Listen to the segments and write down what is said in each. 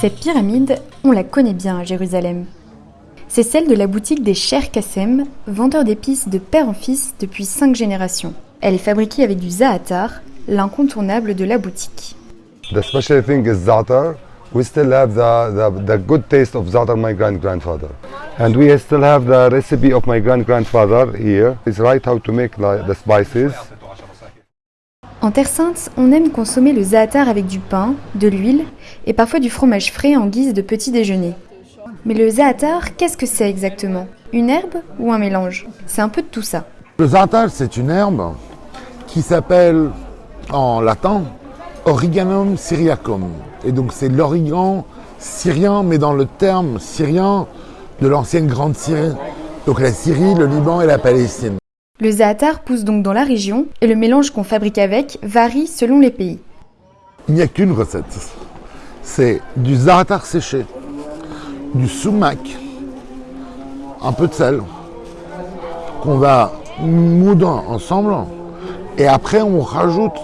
Cette pyramide, on la connaît bien à Jérusalem. C'est celle de la boutique des Cher Kassem, vendeur d'épices de père en fils depuis cinq générations. Elle est fabriquée avec du za'atar, l'incontournable de la boutique. The special thing is za'atar. We still have the, the, the good taste of za'atar my grand-grandfather. And we still have the recipe of my grand-grandfather here. It's right how to make the, the spices. En Terre Sainte, on aime consommer le za'atar avec du pain, de l'huile et parfois du fromage frais en guise de petit déjeuner. Mais le za'atar, qu'est-ce que c'est exactement? Une herbe ou un mélange? C'est un peu de tout ça. Le za'atar, c'est une herbe qui s'appelle en latin Origanum syriacum. Et donc c'est l'origan syrien, mais dans le terme syrien de l'ancienne Grande Syrie. Donc la Syrie, le Liban et la Palestine. Le za'atar pousse donc dans la région et le mélange qu'on fabrique avec varie selon les pays. Il n'y a qu'une recette. C'est du za'atar séché, du sumac, un peu de sel, qu'on va moudre ensemble. Et après, on rajoute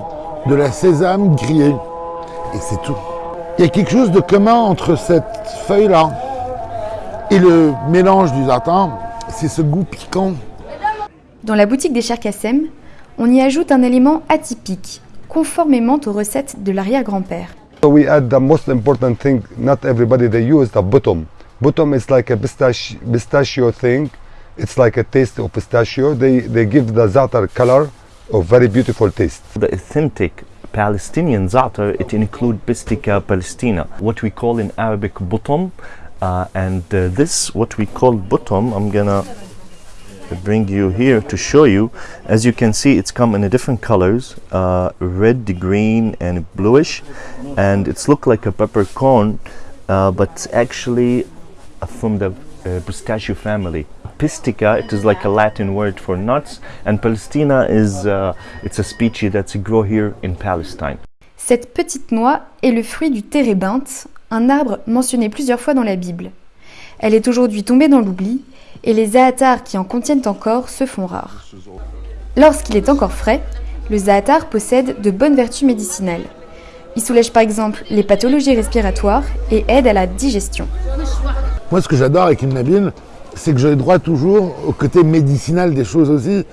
de la sésame grillée. Et c'est tout. Il y a quelque chose de commun entre cette feuille-là et le mélange du za'atar, c'est ce goût piquant. Dans la boutique des Cherkassem, on y ajoute un élément atypique, conformément aux recettes de l'arrière-grand-père. So we add the most important thing, not everybody they use the bottom. Bottom is like a pistachio, pistachio thing. It's like a taste of pistachio. They, they give the za'atar color of very beautiful taste. The authentic Palestinian za'atar, it includes Pistica palestina, what we call in Arabic butom. Uh, and uh, this, what we call butom, I'm gonna bring you here to show you. As you can see, it's come in different colors, uh, red, green, and bluish. And it's look like a peppercorn, uh, but actually uh, from the uh, pistachio family. Pistica, it is like a Latin word for nuts, and Palestina is uh, it's a species that's grow here in Palestine. Cette petite noix est le fruit du térébinthe, un arbre mentionné plusieurs fois dans la Bible. Elle est aujourd'hui tombée dans l'oubli et les za'atars qui en contiennent encore se font rares. Lorsqu'il est encore frais, le za'atar possède de bonnes vertus médicinales. Il soulège par exemple les pathologies respiratoires et aide à la digestion. Moi, ce que j'adore avec Ibn Nabil, c'est que j'ai droit toujours au côté médicinal des choses aussi.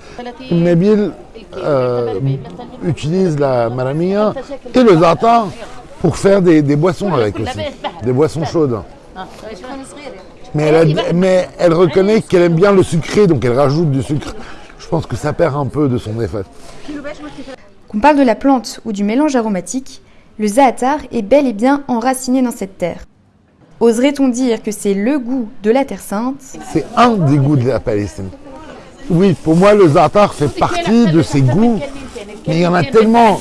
Ibn Nabil euh, utilise la malamia et le za'atar pour faire des, des boissons avec aussi, des boissons chaudes. Mais elle, a- mais elle reconnaît qu'elle aime bien le sucré, donc elle rajoute du sucre. Je pense que ça perd un peu de son effet. Qu'on parle de la plante ou du mélange aromatique, le za'atar est bel et bien enraciné dans cette terre. Oserait-on dire que c'est le goût de la Terre Sainte? C'est un des goûts de la Palestine. Oui, pour moi, le za'atar fait partie de ces goûts, mais il y en a tellement.